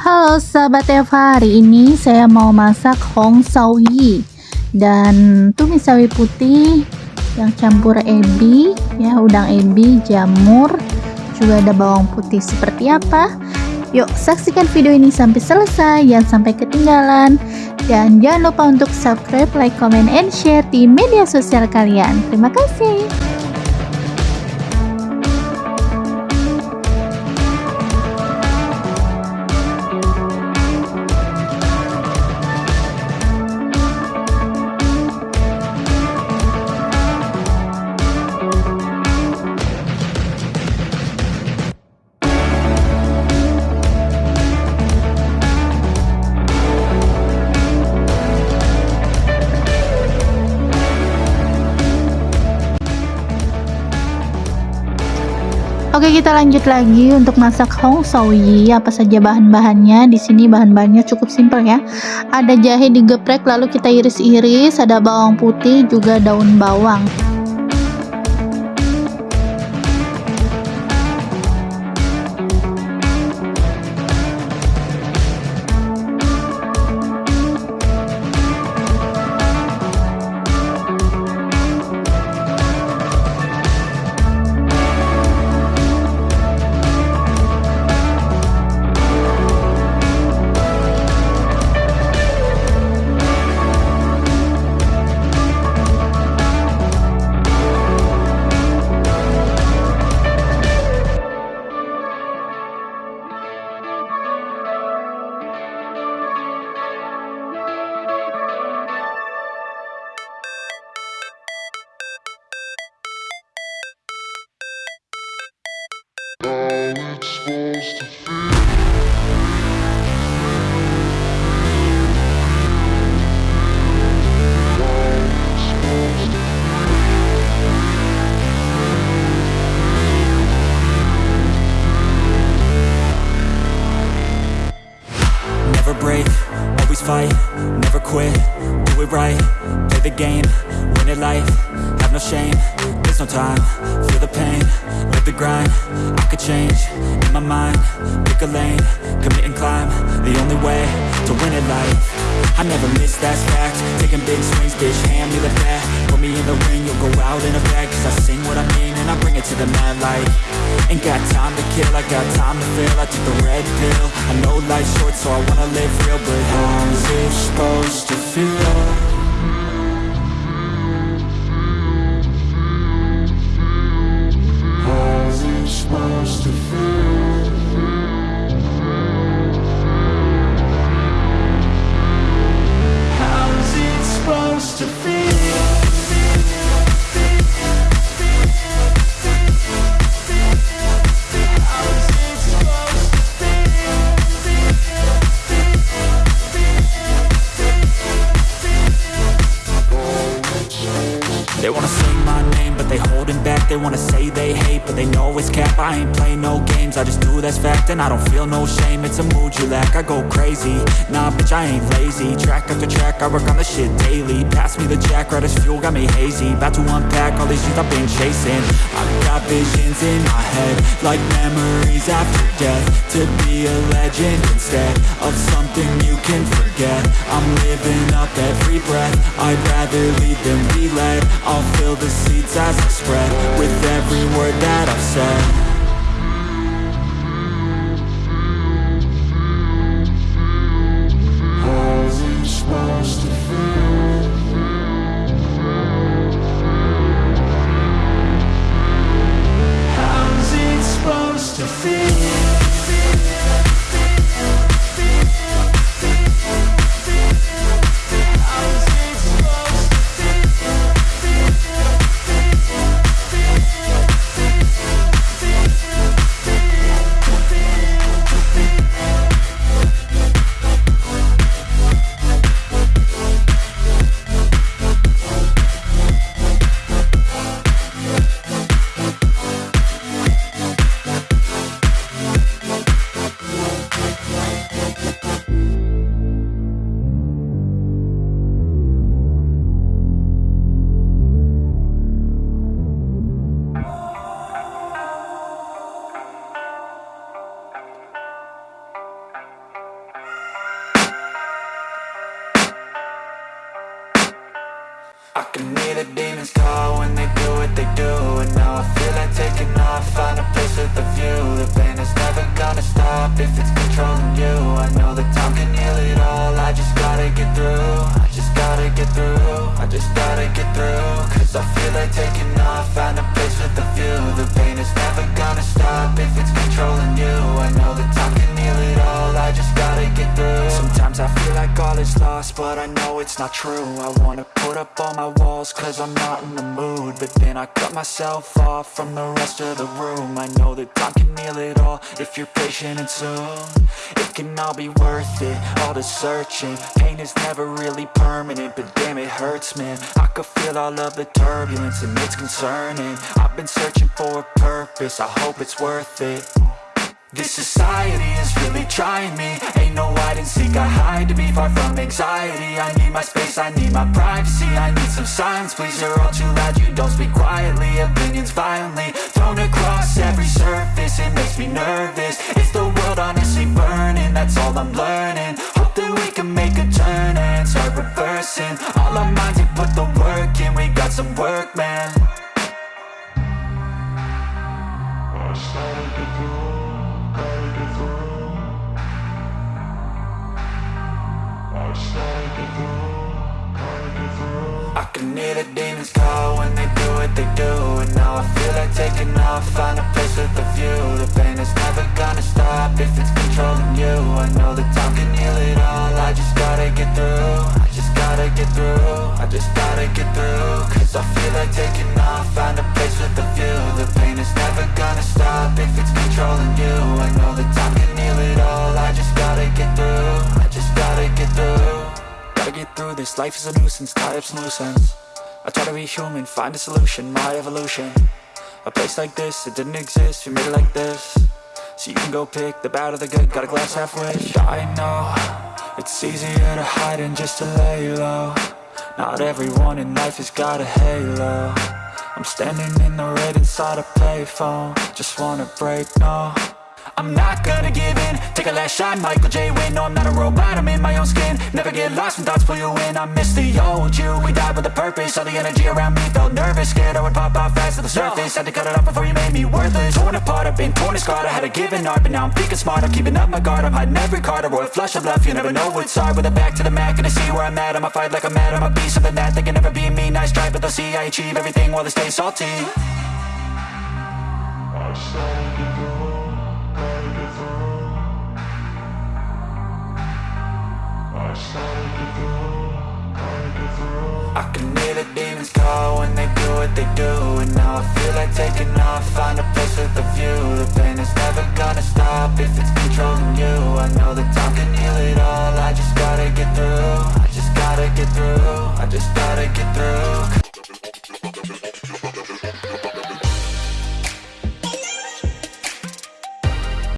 Halo sahabat Eva, hari ini saya mau masak Hong Sao Yi dan tumis sawi putih yang campur ebi, ya udang ebi, jamur, juga ada bawang putih seperti apa? Yuk saksikan video ini sampai selesai, jangan sampai ketinggalan. Dan jangan lupa untuk subscribe, like, comment, and share di media sosial kalian. Terima kasih. Kita lanjut lagi untuk masak Hong Sao Yi. Apa saja bahan-bahannya? Di sini bahan-bahannya cukup simpel ya. Ada jahe digeprek lalu kita iris-iris, ada bawang putih, juga daun bawang. Never break, always fight, never quit, do it right, the grind, I could change, in my mind, pick a lane, commit and climb, the only way to win it life, I never miss, that's fact, taking big swings, bitch, hand me the bat, put me in the ring, you'll go out in a bag, cause I sing what I mean, and I bring it to the mad light, ain't got time to kill, I got time to feel, I took the red pill, I know life's short, so I wanna live real, but how's it supposed to feel? They wanna say they hate, but they know it's cap. I ain't play no games, I just do that's fact And I don't feel no shame, it's a mood you lack I go crazy, nah bitch I ain't lazy. Track after track, I work on the shit daily. Pass me the jack, right as fuel, got me hazy. About to unpack all these things I've been chasing. I've got visions in my head Like memories after death. To be a legend instead Of something you can forget. I'm living up every breath. I'd rather lead than be led. I'll fill the seats as I spread word that I've said taking But I know it's not true. I wanna put up all my walls Cause I'm not in the mood. But then I cut myself off From the rest of the room. I know that time can heal it all If you're patient and soon. It can all be worth it All the searching. Pain is never really permanent But damn it hurts man. I could feel all of the turbulence And it's concerning. I've been searching for a purpose. I hope it's worth it. This society is really trying me and seek, I hide to be far from anxiety. I need my space, I need my privacy. I need some silence, please, you're all too loud. You don't speak quietly, opinions violently Thrown across every surface, it makes me nervous. Is the world honestly burning? That's all I'm learning. Hope that we can make a turn and start reversing. All our minds and put the work in, we got some work, man I can hear the demons call when they do what they do And now I feel like taking off, find a place with a view. The pain is never gonna stop if it's controlling you. I know that time can heal it all, I just gotta get through. I just gotta get through, I just gotta get through Cause I feel like taking off, find a place with a view. The pain is never gonna stop if it's controlling you. I know that time can heal it all, I just gotta get through I just gotta get through get through this, life is a nuisance, tie up some loose ends I try to be human, find a solution, my evolution. A place like this, it didn't exist, we made it like this. So you can go pick the bad or the good, got a glass half wish. I know, it's easier to hide than just to lay low. Not everyone in life has got a halo. I'm standing in the red inside a payphone. Just wanna break, no I'm not gonna give in. Take a last shot, Michael J. Win No, I'm not a robot, I'm in my own skin. Never get lost when thoughts pull you in. I miss the old you, we died with a purpose. All the energy around me felt nervous. Scared I would pop out fast to the surface. Had to cut it off before you made me worthless. Torn apart, I've been torn and scarred. I had a given art, but now I'm thinking smart. I'm keeping up my guard, I'm hiding every card. A royal flush of love, you never know what's hard. With a back to the mat, gonna see where I'm at. I'ma fight like I'm mad, I'ma be something that They can never be me, nice try, but they'll see I achieve everything while they stay salty. I what they do And now I feel like taking off, find a place with a view The pain is